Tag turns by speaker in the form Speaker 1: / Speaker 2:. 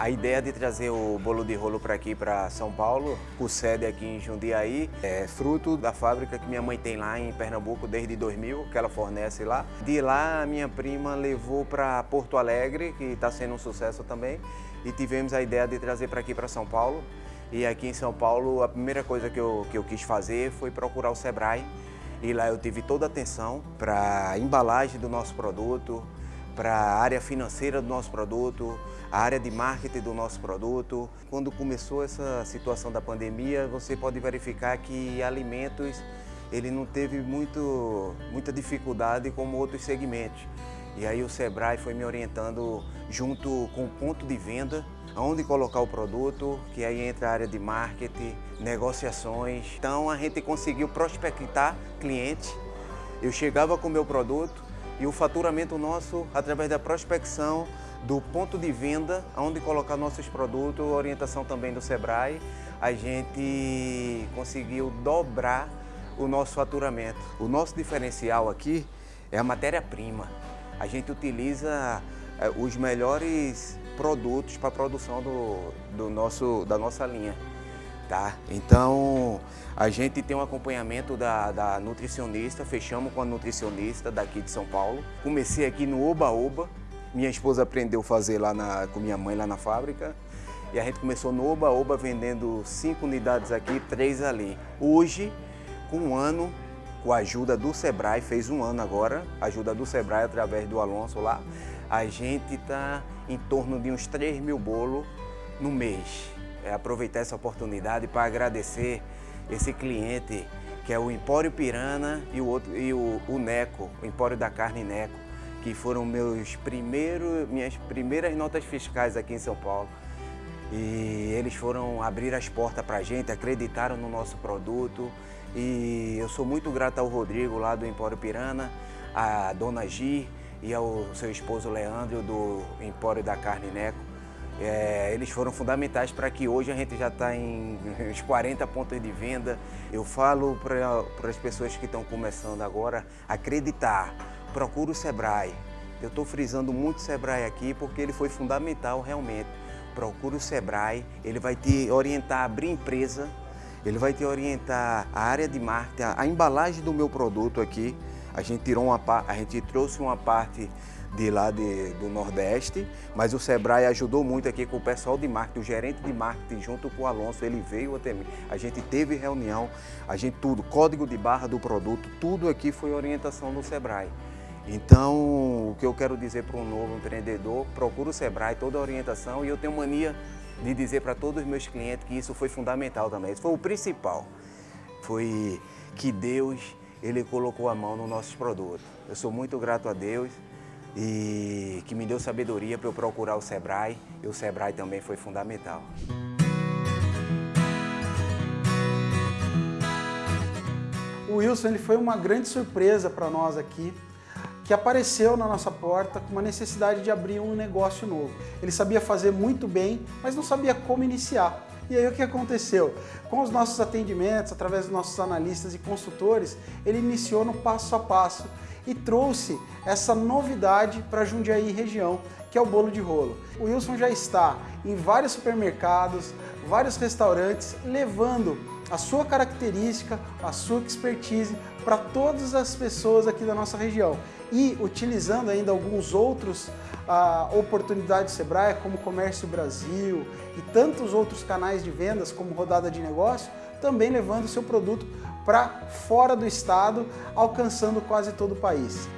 Speaker 1: A ideia de trazer o bolo de rolo para aqui, para São Paulo, com sede aqui em Jundiaí, é fruto da fábrica que minha mãe tem lá em Pernambuco desde 2000, que ela fornece lá. De lá, a minha prima levou para Porto Alegre, que está sendo um sucesso também, e tivemos a ideia de trazer para aqui, para São Paulo. E aqui em São Paulo, a primeira coisa que eu, que eu quis fazer foi procurar o Sebrae, e lá eu tive toda a atenção para a embalagem do nosso produto, para a área financeira do nosso produto, a área de marketing do nosso produto. Quando começou essa situação da pandemia, você pode verificar que alimentos ele não teve muito, muita dificuldade como outros segmentos. E aí o Sebrae foi me orientando junto com o ponto de venda, aonde colocar o produto, que aí entra a área de marketing, negociações. Então a gente conseguiu prospectar clientes. Eu chegava com o meu produto e o faturamento nosso, através da prospecção, do ponto de venda, onde colocar nossos produtos, orientação também do Sebrae, a gente conseguiu dobrar o nosso faturamento. O nosso diferencial aqui é a matéria-prima. A gente utiliza eh, os melhores produtos para a produção do, do nosso, da nossa linha. Tá? Então, a gente tem um acompanhamento da, da nutricionista, fechamos com a nutricionista daqui de São Paulo. Comecei aqui no Oba Oba, minha esposa aprendeu a fazer lá na, com minha mãe lá na fábrica. E a gente começou no Oba Oba vendendo cinco unidades aqui, três ali. Hoje, com um ano, com a ajuda do Sebrae, fez um ano agora, ajuda do Sebrae através do Alonso lá, a gente está em torno de uns 3 mil bolos no mês. É aproveitar essa oportunidade para agradecer esse cliente que é o Empório Pirana e o, outro, e o, o Neco, o Empório da Carne Neco que foram meus primeiros, minhas primeiras notas fiscais aqui em São Paulo. E eles foram abrir as portas para a gente, acreditaram no nosso produto. E eu sou muito grato ao Rodrigo lá do Empório Pirana, à Dona Gi e ao seu esposo Leandro do Empório da Carne Neco. É, eles foram fundamentais para que hoje a gente já está em uns 40 pontos de venda. Eu falo para as pessoas que estão começando agora acreditar procura o Sebrae. Eu estou frisando muito o Sebrae aqui porque ele foi fundamental realmente. Procura o Sebrae, ele vai te orientar a abrir empresa, ele vai te orientar a área de marketing, a embalagem do meu produto aqui. A gente, tirou uma, a gente trouxe uma parte de lá de, do Nordeste, mas o Sebrae ajudou muito aqui com o pessoal de marketing, o gerente de marketing junto com o Alonso, ele veio até mim. A gente teve reunião, a gente tudo, código de barra do produto, tudo aqui foi orientação do Sebrae. Então, o que eu quero dizer para um novo empreendedor, procura o Sebrae, toda a orientação, e eu tenho mania de dizer para todos os meus clientes que isso foi fundamental também. Isso foi o principal. Foi que Deus, Ele colocou a mão nos nossos produtos. Eu sou muito grato a Deus e que me deu sabedoria para eu procurar o Sebrae, e o Sebrae também foi fundamental.
Speaker 2: O Wilson ele foi uma grande surpresa para nós aqui que apareceu na nossa porta com uma necessidade de abrir um negócio novo. Ele sabia fazer muito bem, mas não sabia como iniciar. E aí o que aconteceu? Com os nossos atendimentos, através dos nossos analistas e consultores, ele iniciou no passo a passo e trouxe essa novidade para Jundiaí região, que é o bolo de rolo. O Wilson já está em vários supermercados, vários restaurantes, levando a sua característica, a sua expertise para todas as pessoas aqui da nossa região e utilizando ainda alguns outros oportunidades do Sebrae, como Comércio Brasil e tantos outros canais de vendas, como Rodada de Negócio, também levando seu produto para fora do estado, alcançando quase todo o país.